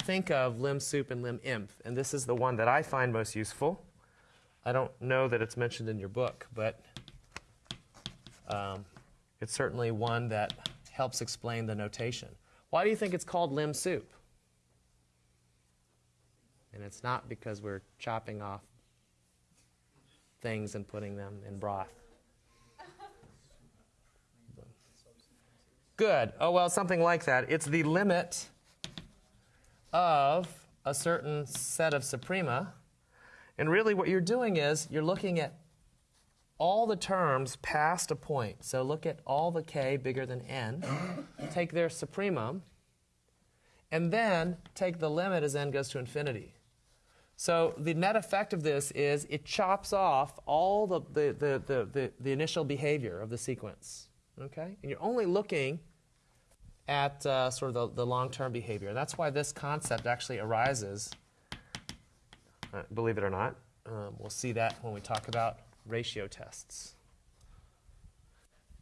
Speaker 1: think of lim sup and lim inf, and this is the one that I find most useful. I don't know that it's mentioned in your book, but um, it's certainly one that helps explain the notation. Why do you think it's called lim soup? And it's not because we're chopping off things and putting them in broth. Good. Oh, well, something like that. It's the limit of a certain set of suprema. And really, what you're doing is you're looking at all the terms past a point. So look at all the k bigger than n, take their supremum, and then take the limit as n goes to infinity. So the net effect of this is it chops off all the, the, the, the, the, the initial behavior of the sequence. Okay? And you're only looking at uh, sort of the, the long-term behavior. And that's why this concept actually arises, uh, believe it or not. Um, we'll see that when we talk about ratio tests.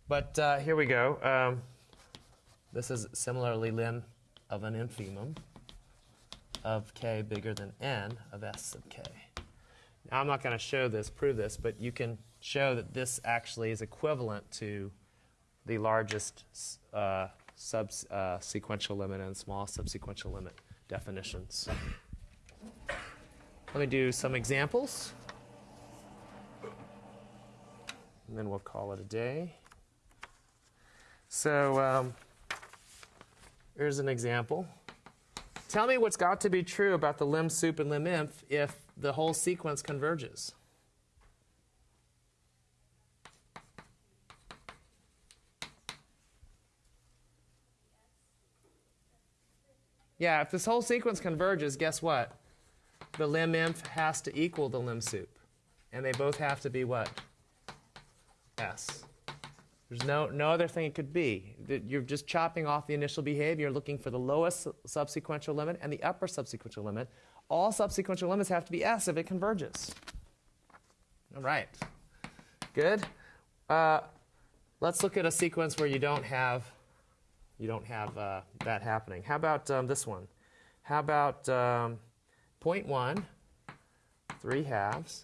Speaker 1: But uh, here we go. Um, this is similarly lim of an infimum of k bigger than n of s sub k. Now, I'm not going to show this, prove this, but you can show that this actually is equivalent to the largest uh, sub-sequential limit and small subsequential limit definitions. Let me do some examples, and then we'll call it a day. So um, here's an example. Tell me what's got to be true about the lim sup and lim inf if the whole sequence converges. Yeah, if this whole sequence converges, guess what? The lim inf has to equal the lim sup. And they both have to be what? S. There's no, no other thing it could be. You're just chopping off the initial behavior, looking for the lowest subsequential limit and the upper subsequential limit. All subsequential limits have to be S if it converges. All right. Good. Uh, let's look at a sequence where you don't have, you don't have uh, that happening. How about um, this one? How about um, 0.1, 3 halves,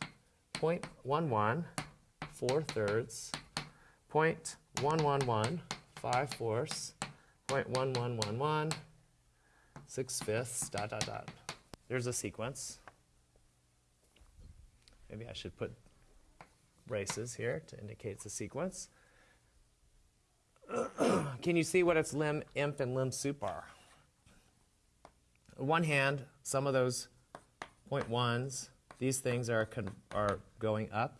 Speaker 1: 0.11, 4 thirds, 0.111, 5 fourths, 0.1111, 6 fifths, dot, dot, dot. There's a sequence. Maybe I should put braces here to indicate a sequence. Can you see what its lim inf and lim sup are? On one hand, some of those point ones, these things are, are going up.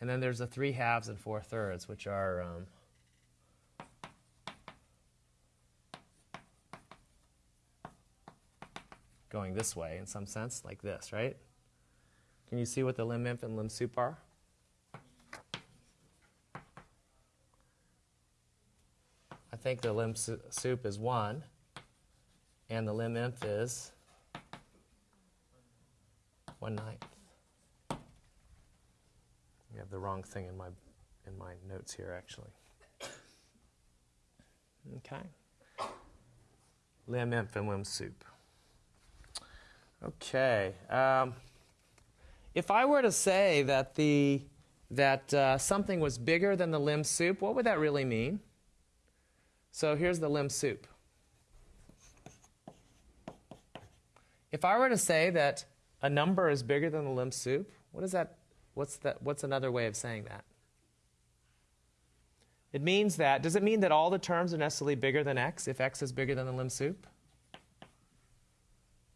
Speaker 1: And then there's the three halves and four thirds, which are um, going this way in some sense, like this, right? Can you see what the lim inf and lim sup are? I think the lim sup is 1, and the lim inf is 1 ninth. You have the wrong thing in my in my notes here actually. Okay. Lim inf and lim sup. Okay. Um, if I were to say that the that uh, something was bigger than the lim sup, what would that really mean? So here's the lim sup. If I were to say that a number is bigger than the lim sup, what does that What's, that, what's another way of saying that? It means that, does it mean that all the terms are necessarily bigger than x if x is bigger than the lim sup?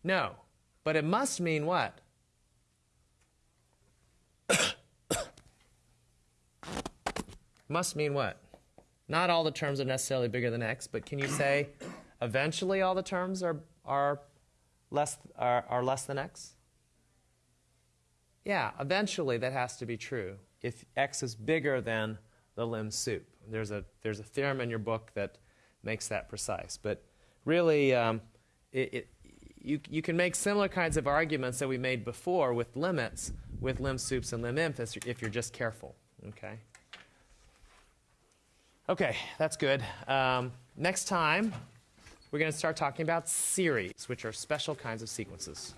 Speaker 1: No. But it must mean what? must mean what? Not all the terms are necessarily bigger than x, but can you say eventually all the terms are, are, less, are, are less than x? Yeah, eventually that has to be true. If x is bigger than the lim sup, there's a there's a theorem in your book that makes that precise. But really, um, it, it, you you can make similar kinds of arguments that we made before with limits with lim sups and lim infs if you're just careful. Okay. Okay, that's good. Um, next time, we're going to start talking about series, which are special kinds of sequences.